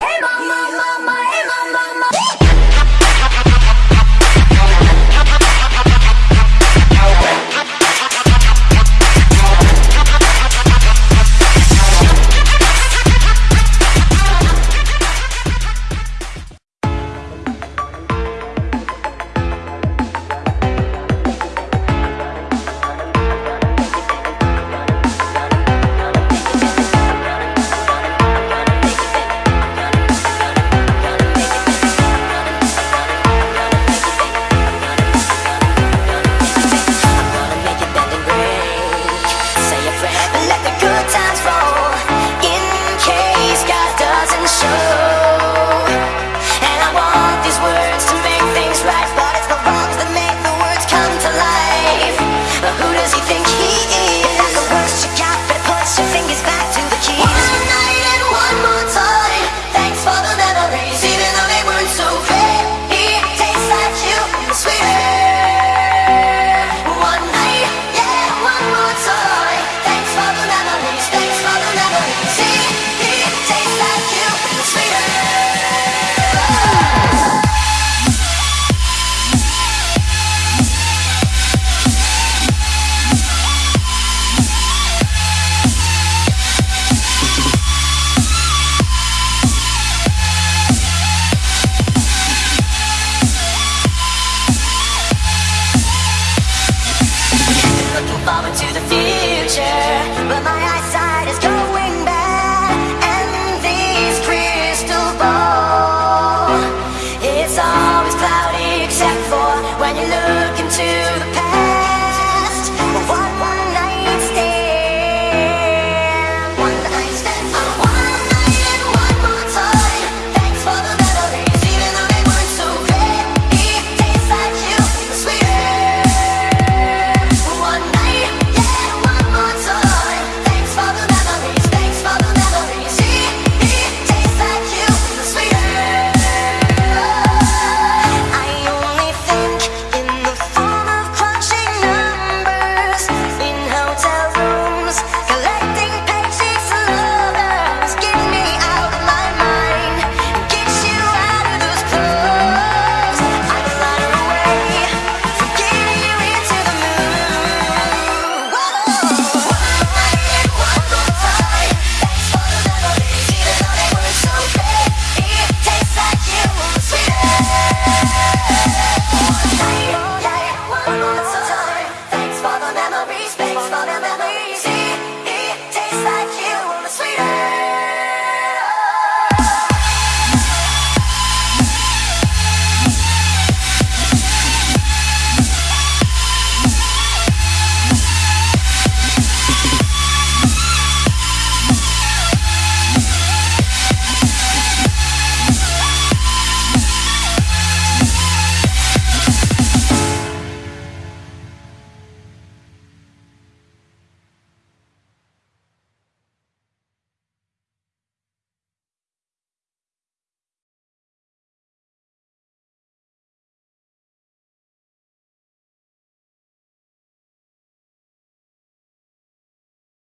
Hey mama, mama.